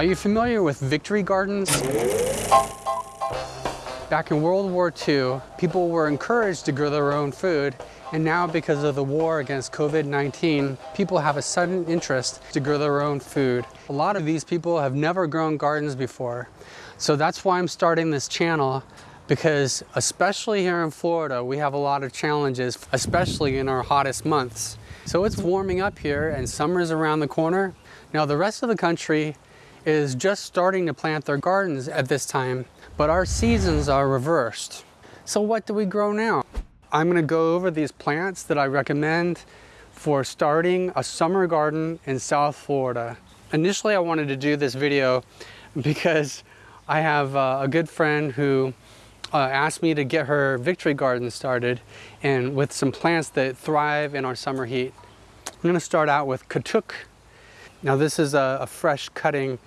Are you familiar with victory gardens? Back in World War II, people were encouraged to grow their own food, and now because of the war against COVID-19, people have a sudden interest to grow their own food. A lot of these people have never grown gardens before. So that's why I'm starting this channel because especially here in Florida, we have a lot of challenges, especially in our hottest months. So it's warming up here and summer's around the corner. Now the rest of the country is just starting to plant their gardens at this time, but our seasons are reversed. So what do we grow now? I'm gonna go over these plants that I recommend for starting a summer garden in South Florida. Initially, I wanted to do this video because I have uh, a good friend who uh, asked me to get her victory garden started and with some plants that thrive in our summer heat. I'm gonna start out with Katuk. Now this is a, a fresh cutting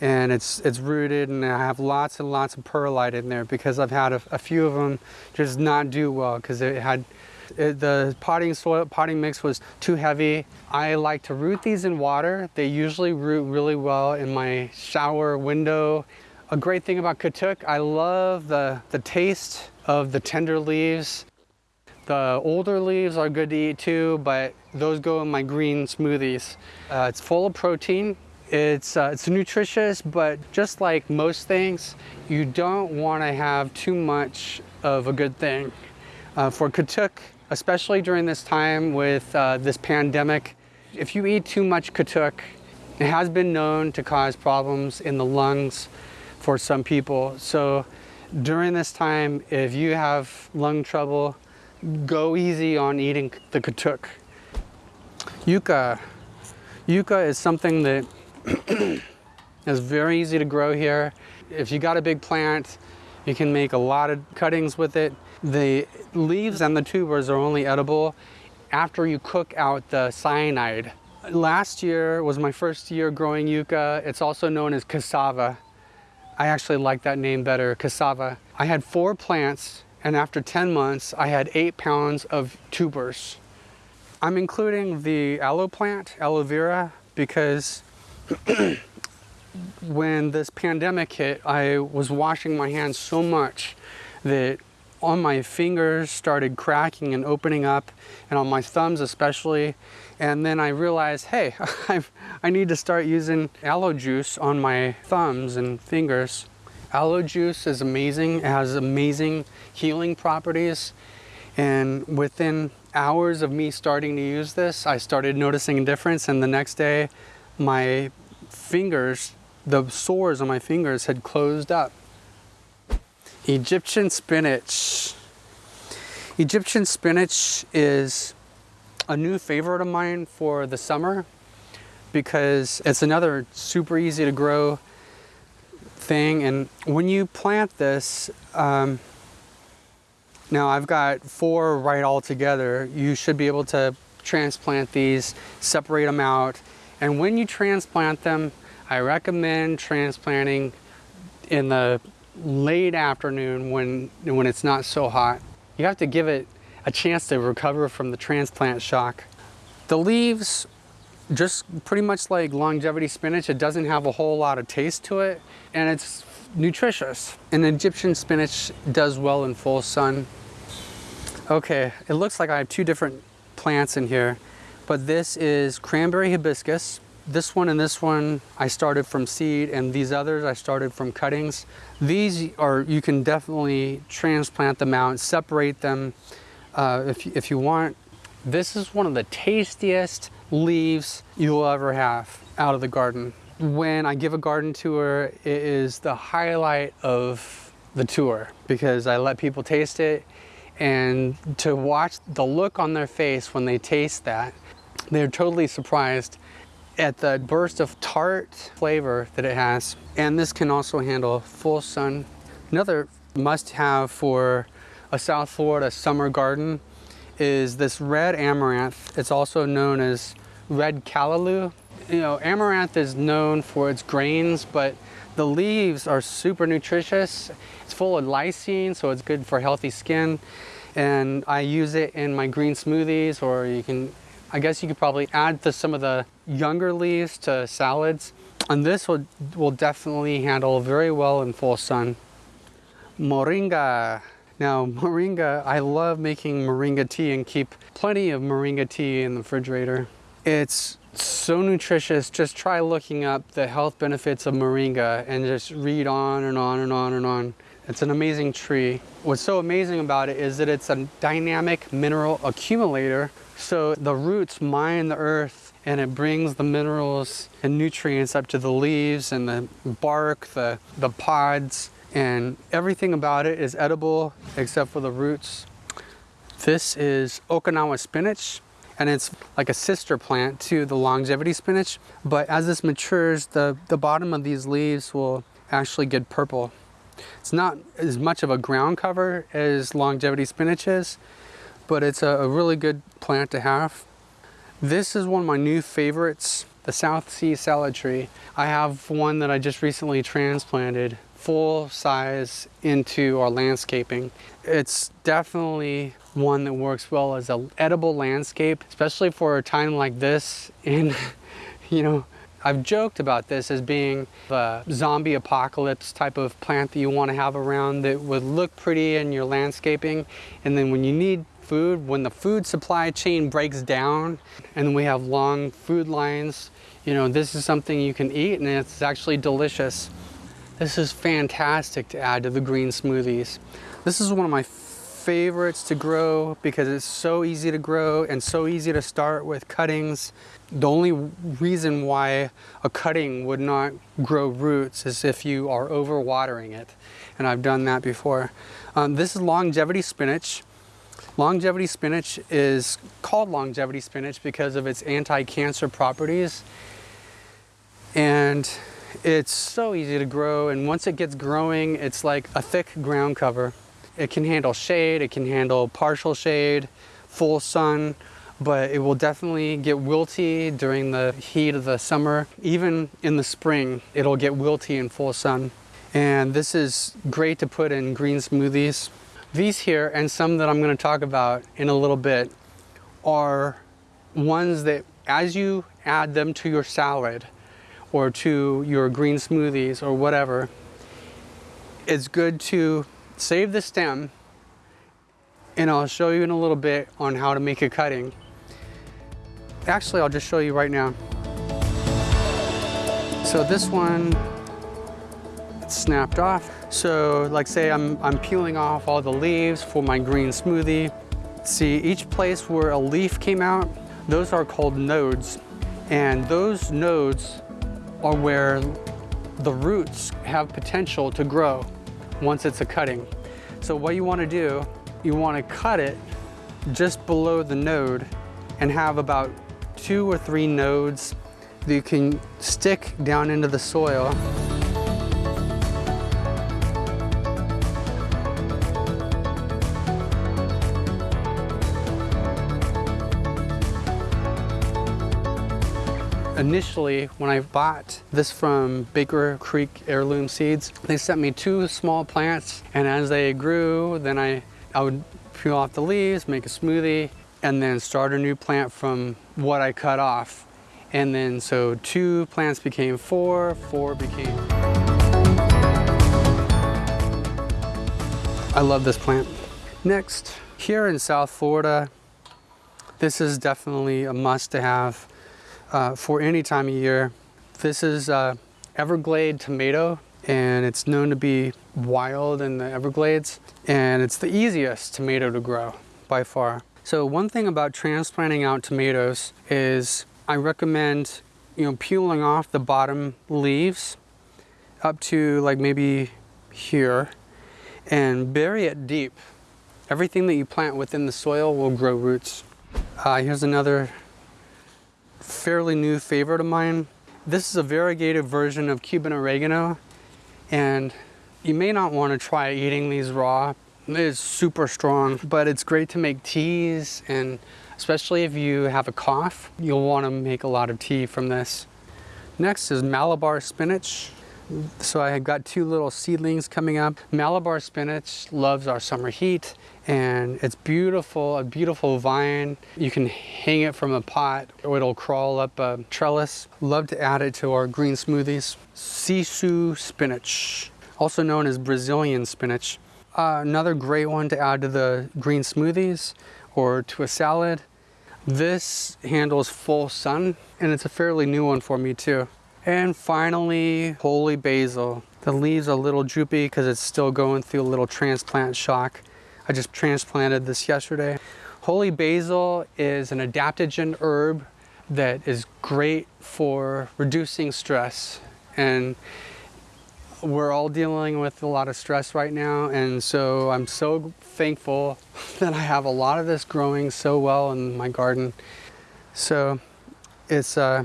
and it's it's rooted and I have lots and lots of perlite in there because I've had a, a few of them just not do well because it had it, the potting soil potting mix was too heavy. I like to root these in water. They usually root really well in my shower window a great thing about Katuk, I love the, the taste of the tender leaves. The older leaves are good to eat too, but those go in my green smoothies. Uh, it's full of protein. It's, uh, it's nutritious, but just like most things, you don't want to have too much of a good thing. Uh, for Katuk, especially during this time with uh, this pandemic, if you eat too much Katuk, it has been known to cause problems in the lungs, for some people. So during this time, if you have lung trouble, go easy on eating the katuk. Yucca. Yucca is something that is very easy to grow here. If you got a big plant, you can make a lot of cuttings with it. The leaves and the tubers are only edible after you cook out the cyanide. Last year was my first year growing yucca. It's also known as cassava. I actually like that name better, cassava. I had four plants and after 10 months, I had eight pounds of tubers. I'm including the aloe plant, aloe vera, because when this pandemic hit, I was washing my hands so much that on my fingers started cracking and opening up and on my thumbs especially and then I realized hey I've, I need to start using aloe juice on my thumbs and fingers aloe juice is amazing. It has amazing healing properties. And within hours of me starting to use this I started noticing a difference. And the next day my fingers the sores on my fingers had closed up. Egyptian spinach. Egyptian spinach is a new favorite of mine for the summer because it's another super easy to grow thing and when you plant this um, now I've got four right all together you should be able to transplant these separate them out and when you transplant them I recommend transplanting in the late afternoon when, when it's not so hot. You have to give it a chance to recover from the transplant shock. The leaves, just pretty much like longevity spinach, it doesn't have a whole lot of taste to it and it's nutritious. And Egyptian spinach does well in full sun. Okay, it looks like I have two different plants in here, but this is cranberry hibiscus this one and this one I started from seed and these others I started from cuttings. These are, you can definitely transplant them out, separate them uh, if, if you want. This is one of the tastiest leaves you'll ever have out of the garden. When I give a garden tour, it is the highlight of the tour because I let people taste it and to watch the look on their face when they taste that, they're totally surprised at the burst of tart flavor that it has. And this can also handle full sun. Another must have for a South Florida summer garden is this red amaranth. It's also known as red callaloo. You know, amaranth is known for its grains, but the leaves are super nutritious. It's full of lysine, so it's good for healthy skin. And I use it in my green smoothies, or you can I guess you could probably add to some of the younger leaves to salads. And this will, will definitely handle very well in full sun. Moringa. Now, moringa, I love making moringa tea and keep plenty of moringa tea in the refrigerator. It's so nutritious. Just try looking up the health benefits of moringa and just read on and on and on and on. It's an amazing tree. What's so amazing about it is that it's a dynamic mineral accumulator. So the roots mine the earth and it brings the minerals and nutrients up to the leaves and the bark, the, the pods, and everything about it is edible except for the roots. This is Okinawa spinach and it's like a sister plant to the longevity spinach. But as this matures, the, the bottom of these leaves will actually get purple. It's not as much of a ground cover as longevity spinach is, but it's a, a really good plant to have. This is one of my new favorites, the South Sea salad tree. I have one that I just recently transplanted full size into our landscaping. It's definitely one that works well as an edible landscape, especially for a time like this. And, you know, I've joked about this as being a zombie apocalypse type of plant that you want to have around that would look pretty in your landscaping. And then when you need food, when the food supply chain breaks down and we have long food lines, you know, this is something you can eat and it's actually delicious. This is fantastic to add to the green smoothies. This is one of my favorites to grow because it's so easy to grow and so easy to start with cuttings. The only reason why a cutting would not grow roots is if you are overwatering it. And I've done that before. Um, this is longevity spinach. Longevity spinach is called longevity spinach because of its anti-cancer properties. And it's so easy to grow and once it gets growing, it's like a thick ground cover. It can handle shade, it can handle partial shade, full sun, but it will definitely get wilty during the heat of the summer. Even in the spring, it'll get wilty in full sun. And this is great to put in green smoothies. These here, and some that I'm gonna talk about in a little bit, are ones that as you add them to your salad or to your green smoothies or whatever, it's good to save the stem and I'll show you in a little bit on how to make a cutting. Actually, I'll just show you right now. So this one, it's snapped off. So like say I'm, I'm peeling off all the leaves for my green smoothie. See, each place where a leaf came out, those are called nodes. And those nodes are where the roots have potential to grow once it's a cutting. So what you wanna do, you wanna cut it just below the node and have about two or three nodes that you can stick down into the soil. Initially, when I bought this from Baker Creek Heirloom Seeds, they sent me two small plants, and as they grew, then I, I would peel off the leaves, make a smoothie, and then start a new plant from what I cut off. And then so two plants became four, four became... I love this plant. Next, here in South Florida, this is definitely a must to have uh, for any time of year. This is uh, Everglade tomato and it's known to be wild in the Everglades and it's the easiest tomato to grow by far. So one thing about transplanting out tomatoes is I recommend you know peeling off the bottom leaves up to like maybe here and bury it deep. Everything that you plant within the soil will grow roots. Uh, here's another fairly new favorite of mine. This is a variegated version of Cuban oregano and you may not want to try eating these raw. It is super strong, but it's great to make teas and especially if you have a cough, you'll want to make a lot of tea from this. Next is Malabar spinach. So I have got two little seedlings coming up. Malabar spinach loves our summer heat and it's beautiful, a beautiful vine. You can hang it from a pot or it'll crawl up a trellis. Love to add it to our green smoothies. Sissoo spinach, also known as Brazilian spinach. Uh, another great one to add to the green smoothies or to a salad. This handles full sun and it's a fairly new one for me too. And finally, holy basil. The leaves are a little droopy because it's still going through a little transplant shock. I just transplanted this yesterday. Holy basil is an adaptogen herb that is great for reducing stress. And we're all dealing with a lot of stress right now. And so I'm so thankful that I have a lot of this growing so well in my garden. So it's uh,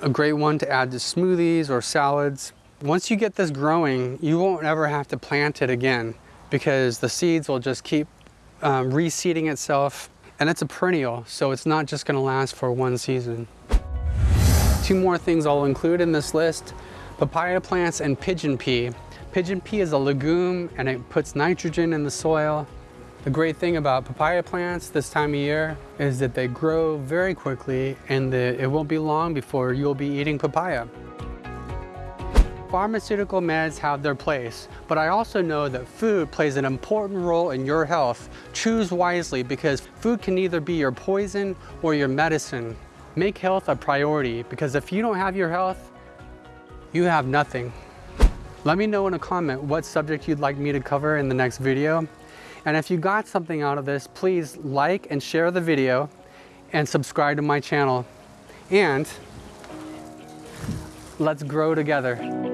a great one to add to smoothies or salads. Once you get this growing, you won't ever have to plant it again because the seeds will just keep um, reseeding itself and it's a perennial, so it's not just gonna last for one season. Two more things I'll include in this list, papaya plants and pigeon pea. Pigeon pea is a legume and it puts nitrogen in the soil the great thing about papaya plants this time of year is that they grow very quickly and it won't be long before you'll be eating papaya. Pharmaceutical meds have their place, but I also know that food plays an important role in your health. Choose wisely because food can either be your poison or your medicine. Make health a priority because if you don't have your health, you have nothing. Let me know in a comment what subject you'd like me to cover in the next video. And if you got something out of this, please like and share the video and subscribe to my channel. And let's grow together.